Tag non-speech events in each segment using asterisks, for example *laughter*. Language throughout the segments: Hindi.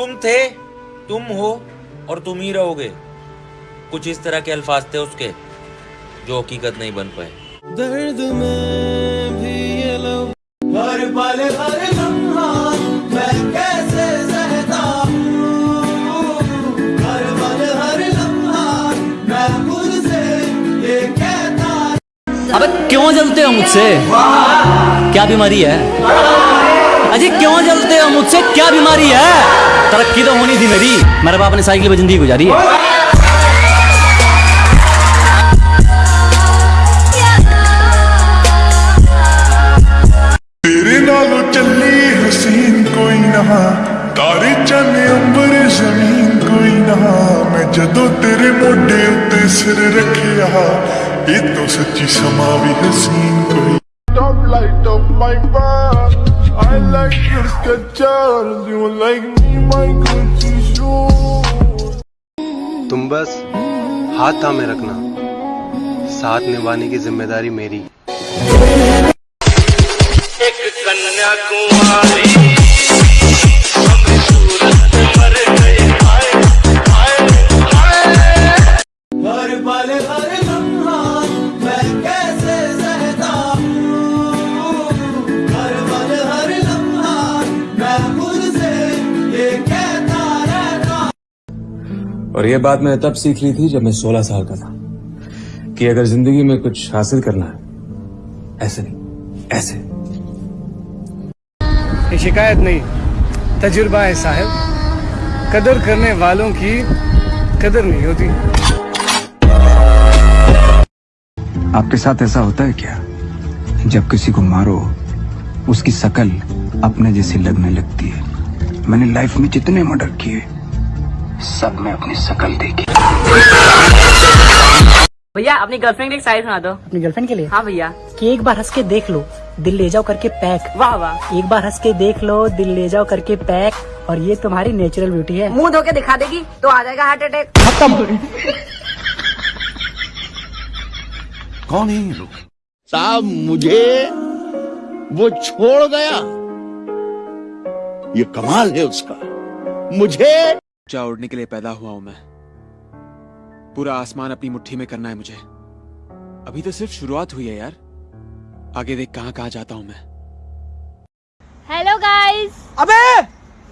तुम थे तुम हो और तुम ही रहोगे। कुछ इस तरह के अल्फाज थे उसके जो हकीकत नहीं बन पाए। दर्द में भी ये हर पल हर लम्हा मैं कैसे सहता हर पल हर लम्हा मैं खुद से ये कहता अबे क्यों जलते हो मुझसे? क्या बीमारी है? अजय क्यों जलते हो मुझसे? क्या बीमारी है? तरक्की तो होनी थी मेरी। मेरे बाप ने साइकिल पे ज़िंदगी गुजारी है। तेरे नालों चली हसीन कोई ना। तारे चन अंबर ज़मीन कोई ना। मैं जदों तेरे मोढे उत्ते सिर रखिया ये तो सच्ची समा भी हसीन कोई। Don't light up my I like your sketchers You like me my Gucci shoes तुम बस हाथ थामे रखना साथ निभाने की ज़िम्मेदारी मेरी हर और ये बात मैंने तब सीख ली थी जब मैं 16 साल का था कि अगर ज़िंदगी में कुछ हासिल करना है ऐसे नहीं ऐसे। ये शिकायत नहीं तजुर्बा है साहब। कदर करने वालों की कदर नहीं होती। आपके साथ ऐसा होता है क्या? जब किसी को मारो उसकी शकल अपने जैसी लगने लगती है। मैंने लाइफ में जितने मर्डर किए सब में अपनी शकल देखी। भैया अपनी गर्लफ्रेंड की शायरी सुना दो। अपनी गर्लफ्रेंड के लिए? हाँ भैया। कि एक बार हंस के देख लो दिल ले जाओ करके पैक। वाह वाह। एक बार हंस के देख लो दिल ले जाओ करके पैक। और ये तुम्हारी नेचुरल ब्यूटी है। मुँह धो के दिखा देगी तो आ जाएगा हार्ट अटैक खत्म। कौन है लोग? साहब मुझे वो छोड़ गया। ये कमाल है उसका। मुझे ऊँचा उड़ने के लिए पैदा हुआ हूँ मैं। पूरा आसमान अपनी मुट्ठी में करना है मुझे। अभी तो सिर्फ़ शुरुआत हुई है यार। आगे देख कहाँ कहाँ जाता हूँ मैं। हेलो गाइस अबे!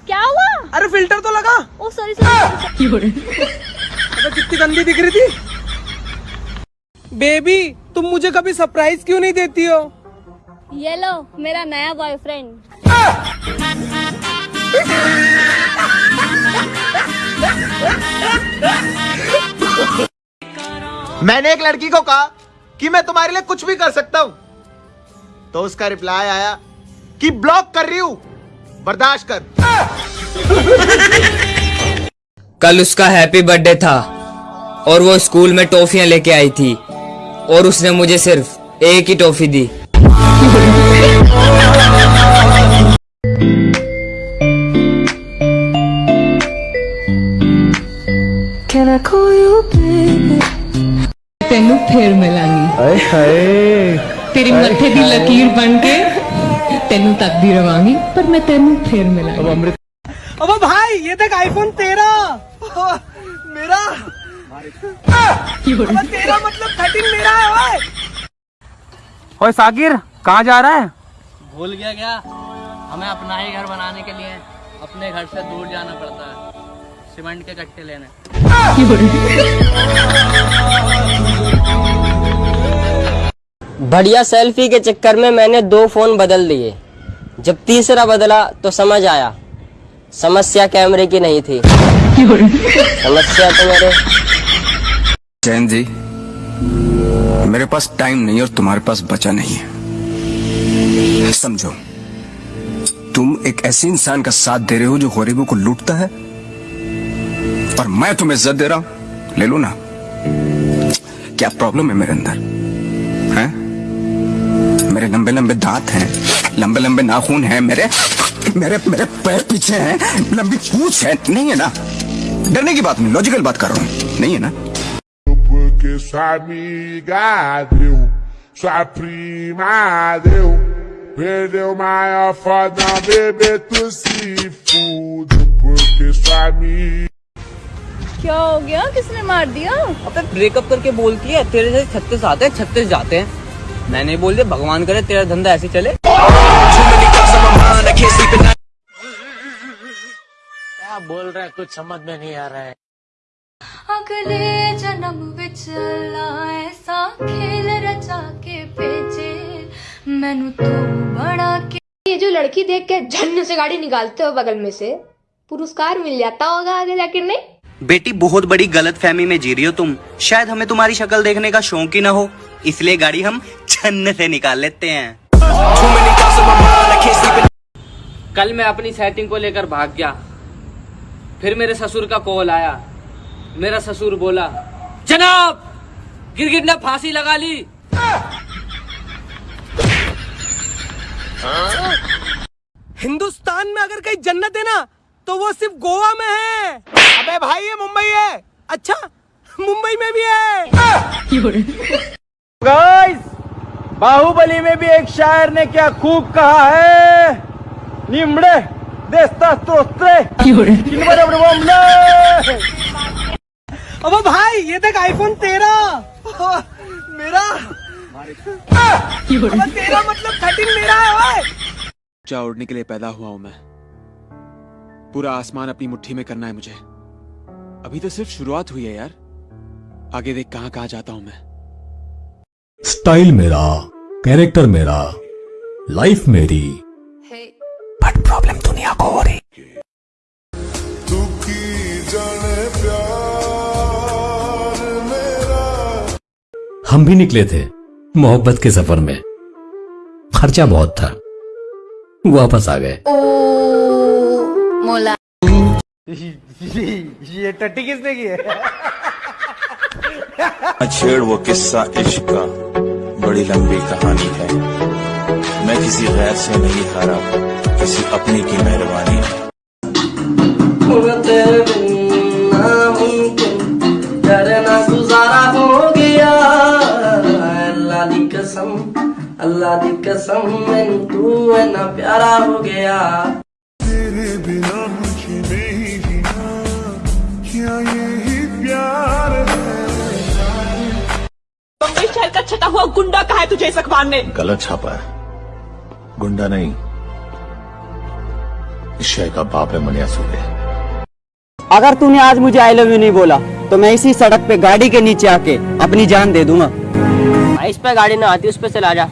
क्या हुआ? अरे फ़िल्टर तो लगा। ओ सॉरी सॉरी *laughs* अबे कितनी गंदी दिख रही थी। बेबी तुम मुझे कभी सरप्राइज़ क्यों नहीं देती हो? ये लो मेरा नया *laughs* बॉयफ्रेंड मैंने एक लड़की को कहा कि मैं तुम्हारे लिए कुछ भी कर सकता हूँ। तो उसका रिप्लाई आया कि ब्लॉक कर रही हूँ। बर्दाश्त कर। कल उसका हैप्पी बर्थडे था और वो स्कूल में टॉफियाँ लेके आई थी और उसने मुझे सिर्फ़ एक ही टॉफी दी। Can I call you baby? ਤੈਨੂੰ ਫੇਰ ਮਿਲਾਂਗੀ ਹਾਏ ਹਾਏ ਤੇਰੀ ਮੱਥੇ ਦੀ ਲਕੀਰ ਬਣ ਕੇ ਤੈਨੂੰ ਤੱਕਦੀ ਰਵਾਂਗੀ ਪਰ ਮੈਂ ਤੈਨੂੰ ਫੇਰ ਮਿਲਾਂਗੀ अमृत अब भाई ये देख आईफोन तेरह मेरा अब तेरा मतलब थर्टीन मेरा है ओए ओए साकिर कहाँ जा रहा है भूल गया क्या हमें अपना ही घर बनाने के लिए अपने घर से दूर जाना पड़ता है सीमेंट के कट्टे लेने बढ़िया सेल्फी के चक्कर में मैंने दो फ़ोन बदल दिए। जब तीसरा बदला तो समझ आया। समस्या कैमरे की नहीं थी। समस्या तो मेरे जैन जी, मेरे पास टाइम नहीं और तुम्हारे पास बचा नहीं है। समझो, तुम एक ऐसे इंसान का साथ दे रहे हो जो गरीबों को लूटता है? और मैं तुम्हें इज़्ज़त दे रहा हूँ। ले लो ना। क्या प्रॉब्लम है मेरे अंदर? हैं? लंबे लंबे दांत हैं लंबे लंबे नाखून हैं मेरे मेरे मेरे पैर पीछे हैं लंबी पूछ है। नहीं है ना? डरने की बात नहीं लॉजिकल बात कर रहा हूँ। नहीं है ना? Porque sua amiga deu, sua prima deu. Perdeu maior foda, bebê, tu se fude. Porque sua क्या हो गया? किसने मार दिया? अबे ब्रेकअप करके बोलती है तेरे से छत्तीस आते हैं छत्तीस जाते हैं। मैंने बोल दिया भगवान करे तेरा धंधा ऐसे चले। क्या बोल रहा है? कुछ समझ में नहीं आ रहा है। अगले जन्म विच अल्लाह ऐसा खेल रचा के भेजे। मैनू तो बड़ा के ये जो लड़की देख के झन्न से गाड़ी निकालते हो बगल में से पुरस्कार मिल जाता होगा आगे जाके नहीं? बेटी बहुत बड़ी गलत फहमी में जी रही हो तुम। शायद हमें तुम्हारी शक्ल देखने का शौक ही ना हो। इसलिए गाड़ी हम छन्न से निकाल लेते हैं। कल मैं अपनी सेटिंग को लेकर भाग गया। फिर मेरे ससुर का कॉल आया। मेरा ससुर बोला जनाब गिरगिट ने फांसी लगा ली। हिंदुस्तान में अगर कहीं जन्नत है ना तो वो सिर्फ़ गोवा में है। अबे भाई ये मुंबई है। अच्छा मुंबई में भी है। *laughs* गाइस बाहुबली में भी एक शायर ने क्या खूब कहा है? निमड़े देस्ता किनवरे भाई ये देख आईफोन तेरा मेरा तेरा मतलब थर्टीन मेरा है ओए। ऊँचा उड़ने के लिए पैदा हुआ हूँ मैं। पूरा आसमान अपनी मुट्ठी में करना है मुझे। अभी तो सिर्फ़ शुरुआत हुई है यार। आगे देख कहाँ कहाँ जाता हूँ मैं। स्टाइल मेरा कैरेक्टर मेरा लाइफ मेरी। बट प्रॉब्लम दुनिया को हो रही। हम भी निकले थे मोहब्बत के सफ़र में। खर्चा बहुत था। वापस आ गए। मोला। ये टट्टी किसने की है? छेड़ वो किस्सा इश्क का बड़ी लंबी कहानी है। मैं किसी गैर से नहीं हारा किसी अपनी की मेहरबानी। है गुजारा हो गया। अल्लाह दी कसम अल्लाह दी कसम मैनू तू इतना प्यारा हो गया। हुआ गुंडा कहा है तुझे इस अखबार ने? गलत छापा है। गुंडा नहीं। इस शय का बाप है मनिया सूर्य। अगर तूने आज मुझे आई लव यू नहीं बोला तो मैं इसी सड़क पे गाड़ी के नीचे आके अपनी जान दे दूँगा। इस पे गाड़ी ना आती उस पे चला जा।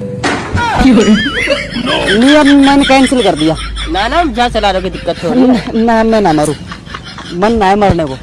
नहीं अब मैंने कैंसिल कर दिया। ना ना जहाँ चला रहे दिक्कत हो रही है ना मैं ना मरू। मन ना है मरने को।